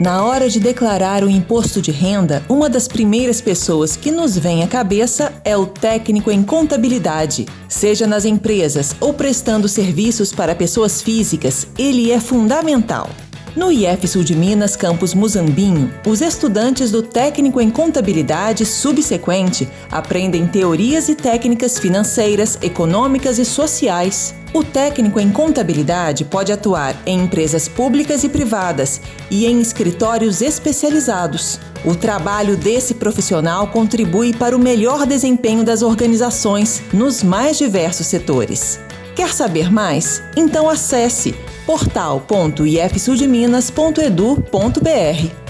Na hora de declarar o imposto de renda, uma das primeiras pessoas que nos vem à cabeça é o técnico em contabilidade. Seja nas empresas ou prestando serviços para pessoas físicas, ele é fundamental. No IF Sul de Minas, campus Muzambinho, os estudantes do técnico em contabilidade subsequente aprendem teorias e técnicas financeiras, econômicas e sociais. O técnico em contabilidade pode atuar em empresas públicas e privadas e em escritórios especializados. O trabalho desse profissional contribui para o melhor desempenho das organizações nos mais diversos setores. Quer saber mais? Então acesse portal.ifsudminas.edu.br.